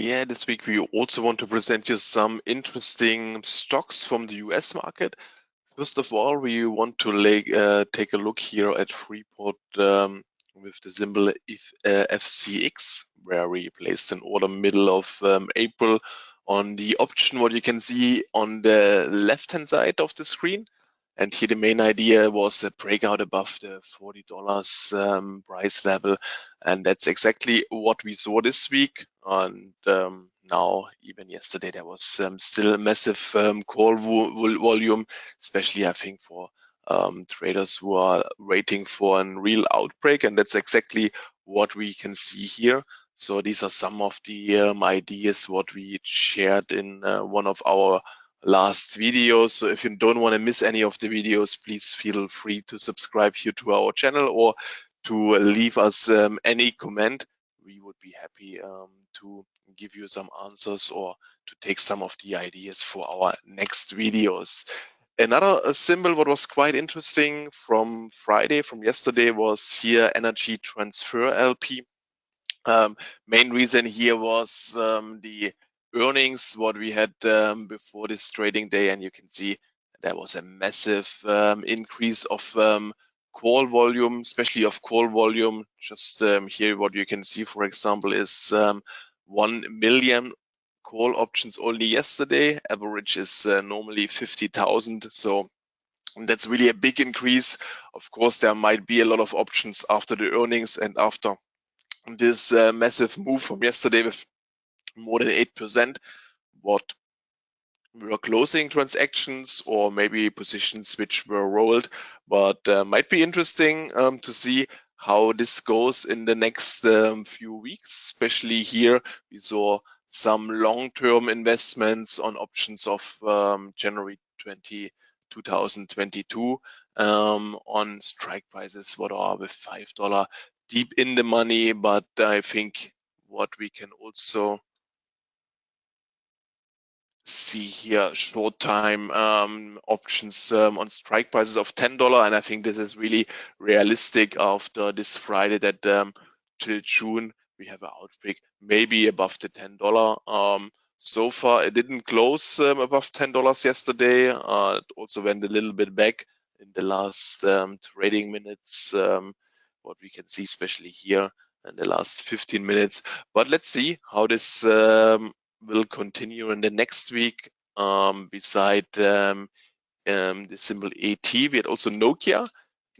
Yeah, this week we also want to present you some interesting stocks from the US market. First of all, we want to lay, uh, take a look here at Freeport um, with the symbol if, uh, FCX, where we placed an order middle of um, April on the option, what you can see on the left-hand side of the screen. And here the main idea was a breakout above the $40 um, price level. And that's exactly what we saw this week. And um, now, even yesterday, there was um, still a massive um, call vo volume, especially I think for um, traders who are waiting for a real outbreak. And that's exactly what we can see here. So these are some of the um, ideas what we shared in uh, one of our last videos. So if you don't want to miss any of the videos, please feel free to subscribe here to our channel or to leave us um, any comment. Be happy um, to give you some answers or to take some of the ideas for our next videos. Another symbol what was quite interesting from Friday, from yesterday, was here Energy Transfer LP. Um, main reason here was um, the earnings what we had um, before this trading day and you can see there was a massive um, increase of um, call volume especially of call volume just um, here what you can see for example is um, 1 million call options only yesterday. Average is uh, normally 50,000 so that's really a big increase. Of course there might be a lot of options after the earnings and after this uh, massive move from yesterday with more than 8%, what were closing transactions or maybe positions which were rolled, but uh, might be interesting um, to see how this goes in the next um, few weeks, especially here we saw some long-term investments on options of um, January 20, 2022 um, on strike prices what are with $5 deep in the money, but I think what we can also see here short time um, options um, on strike prices of $10. And I think this is really realistic after this Friday that um, till June we have an outbreak maybe above the $10. Um, so far it didn't close um, above $10 yesterday. Uh, it also went a little bit back in the last um, trading minutes. what we can see, especially here in the last 15 minutes. But let's see how this will continue in the next week. Um, beside um, um, the symbol ET, we had also Nokia.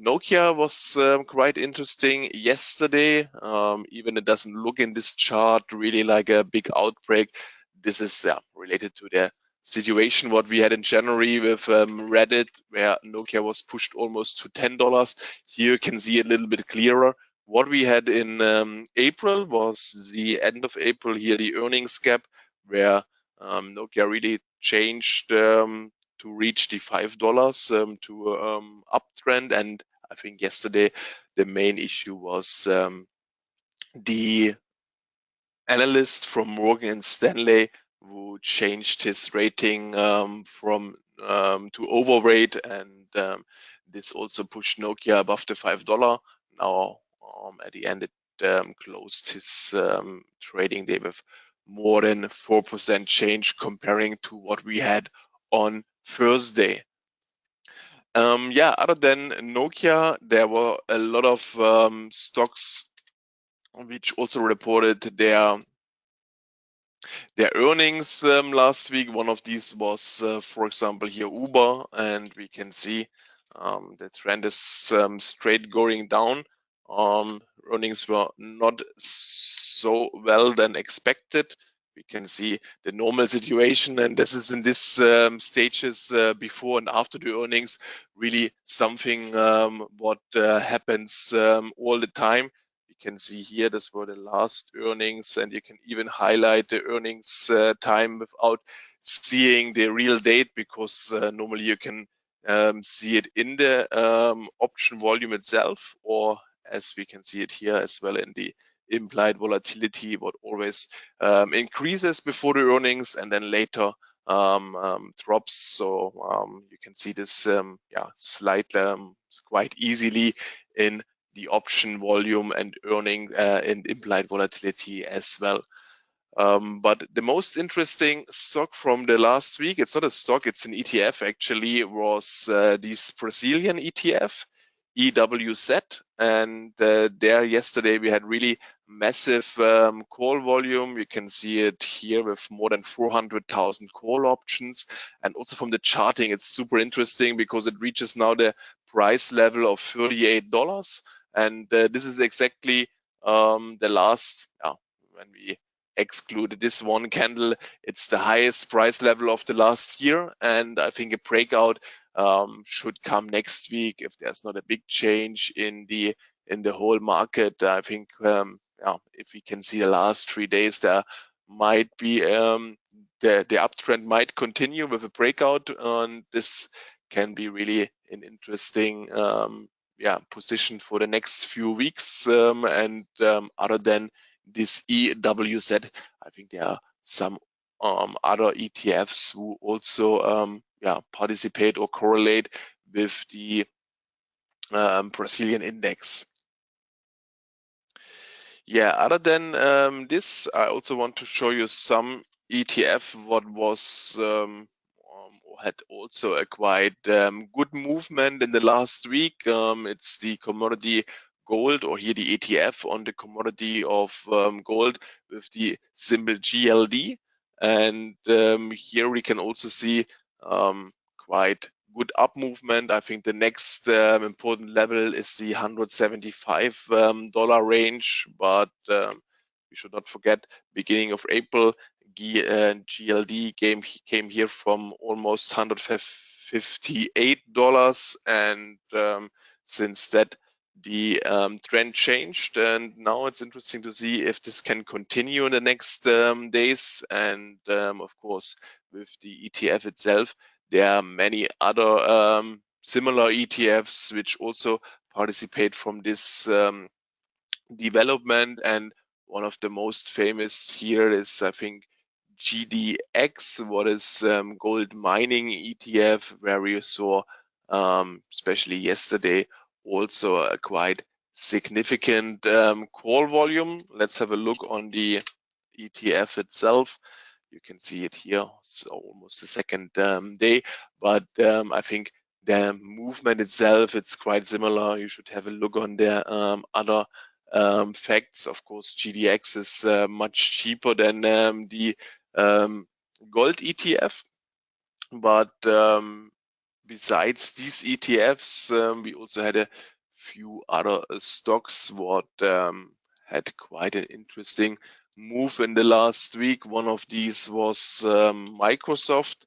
Nokia was um, quite interesting yesterday. Um, even it doesn't look in this chart really like a big outbreak. This is yeah, related to the situation what we had in January with um, Reddit, where Nokia was pushed almost to $10. Here you can see a little bit clearer. What we had in um, April was the end of April here, the earnings gap where um, Nokia really changed um, to reach the five dollars um, to um, uptrend. And I think yesterday the main issue was um, the analyst from Morgan Stanley who changed his rating um, from to overweight, and this also pushed Nokia above the five dollar. Now at the end it closed his trading day with more than 4% change comparing to what we had on Thursday. Um, yeah, other than Nokia, there were a lot of um, stocks which also reported their their earnings um, last week. One of these was, uh, for example, here Uber, and we can see um, the trend is um, straight going down. Um, earnings were not so well than expected. We can see the normal situation, and this is in this um, stages uh, before and after the earnings, really something um, what uh, happens um, all the time. You can see here, this were the last earnings, and you can even highlight the earnings uh, time without seeing the real date, because uh, normally you can um, see it in the um, option volume itself, or as we can see it here as well in the implied volatility, what always um, increases before the earnings and then later um, um, drops. So um, you can see this, um, yeah, slight um, quite easily in the option volume and earning uh, and implied volatility as well. Um, but the most interesting stock from the last week, it's not a stock, it's an ETF actually, was uh, this Brazilian ETF, EWZ. And uh, there yesterday we had really massive um, call volume. You can see it here with more than 400,000 call options. And also from the charting, it's super interesting because it reaches now the price level of $38. And uh, this is exactly um, the last, yeah, when we exclude this one candle, it's the highest price level of the last year. And I think a breakout um, should come next week if there's not a big change in the in the whole market. I think um, yeah, if we can see the last three days, there might be um, the the uptrend might continue with a breakout, and this can be really an interesting um, yeah position for the next few weeks. Um, and um, other than this EWZ, I think there are some other ETFs who also um, yeah participate or correlate with the um, Brazilian index. Yeah, other than um, this, I also want to show you some ETF what was um, um, had also acquired um, good movement in the last week. Um, it's the commodity gold or here the ETF on the commodity of gold with the symbol GLD. And here we can also see quite good up movement. I think the next um, important level is the 175 um, dollar range, but um, we should not forget beginning of April, G, uh, GLD came came here from almost 158 dollars, and um, since that the um, trend changed and now it's interesting to see if this can continue in the next um, days and um, of course with the ETF itself there are many other um, similar ETFs which also participate from this um, development. And one of the most famous here is, I think, GDX, what is um, gold mining ETF, where we saw, um, especially yesterday, also a quite significant um, call volume. Let's have a look on the ETF itself. You can see it here, it's almost the second um, day, but um, I think the movement itself, it's quite similar. You should have a look on the um, other um, facts. Of course, GDX is uh, much cheaper than um, the um, gold ETF, but besides these ETFs, we also had a few other stocks what had quite an interesting move in the last week. One of these was um, Microsoft.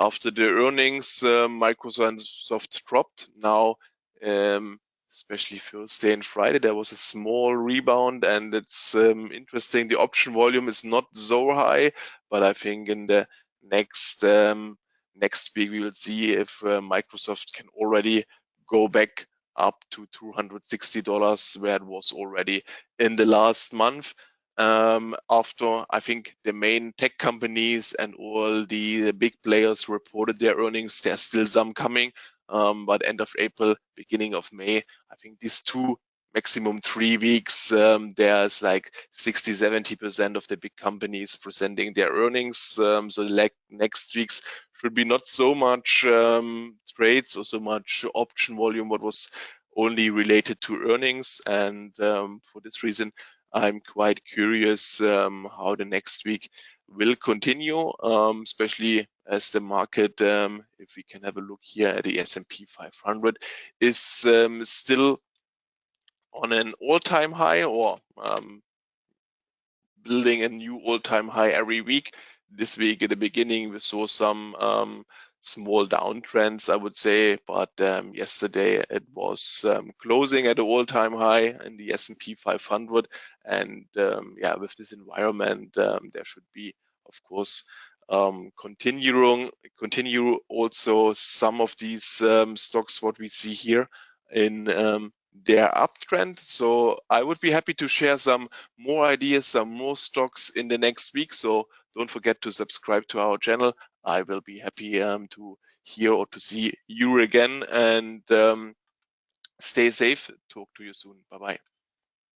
After the earnings, uh, Microsoft dropped. Now, um, especially Thursday and Friday, there was a small rebound, and it's um, interesting. The option volume is not so high, but I think in the next um, next week we will see if uh, Microsoft can already go back up to $260 where it was already in the last month um, after I think the main tech companies and all the big players reported their earnings. There's still some coming, um, but end of April, beginning of May, I think these two maximum three weeks, um, there's like 60, 70% of the big companies presenting their earnings. Um, so like next weeks should be not so much um, trades or so much option volume, what was only related to earnings. And um, for this reason, I'm quite curious um, how the next week will continue, um, especially as the market, um, if we can have a look here at the S&P 500, is um, still on an all-time high or um, building a new all-time high every week. This week at the beginning, we saw some um, small downtrends, I would say. But um, yesterday it was um, closing at an all-time high in the S&P 500, and um, yeah, with this environment, um, there should be, of course, um, continuing continue also some of these um, stocks what we see here in their uptrend. So I would be happy to share some more ideas, some more stocks in the next week. So don't forget to subscribe to our channel. I will be happy um, to hear or to see you again and um, stay safe. Talk to you soon. Bye bye.